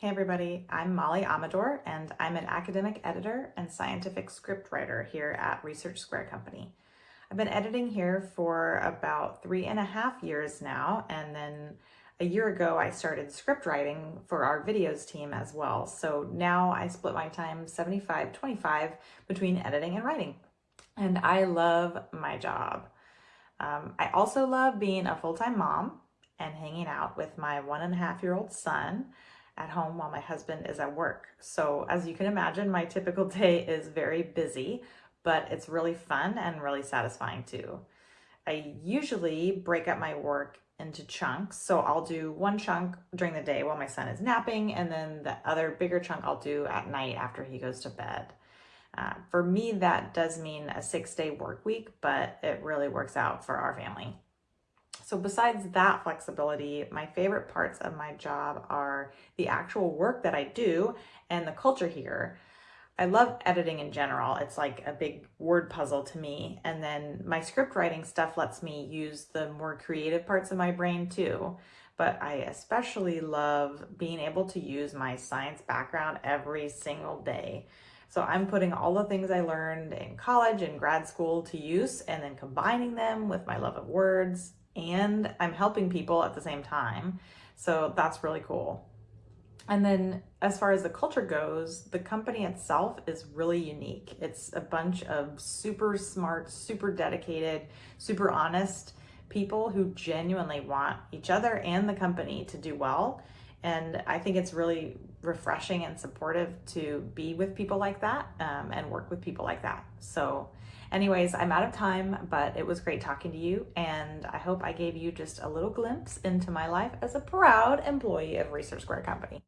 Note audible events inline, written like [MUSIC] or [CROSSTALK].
Hey everybody, I'm Molly Amador and I'm an academic editor and scientific scriptwriter here at Research Square Company. I've been editing here for about three and a half years now and then a year ago I started script writing for our videos team as well. So now I split my time 75-25 between editing and writing and I love my job. Um, I also love being a full-time mom and hanging out with my one and a half year old son at home while my husband is at work. So as you can imagine, my typical [LAUGHS] day is very busy, but it's really fun and really satisfying too. I usually break up my work into chunks. So I'll do one chunk during the day while my son is napping, and then the other bigger chunk I'll do at night after he goes to bed. Uh, for me, that does mean a six day work week, but it really works out for our family. So besides that flexibility, my favorite parts of my job are the actual work that I do and the culture here. I love editing in general. It's like a big word puzzle to me. And then my script writing stuff lets me use the more creative parts of my brain too. But I especially love being able to use my science background every single day. So I'm putting all the things I learned in college and grad school to use and then combining them with my love of words and I'm helping people at the same time. So that's really cool. And then as far as the culture goes, the company itself is really unique. It's a bunch of super smart, super dedicated, super honest people who genuinely want each other and the company to do well. And I think it's really refreshing and supportive to be with people like that um, and work with people like that. So Anyways, I'm out of time, but it was great talking to you, and I hope I gave you just a little glimpse into my life as a proud employee of Research Square Company.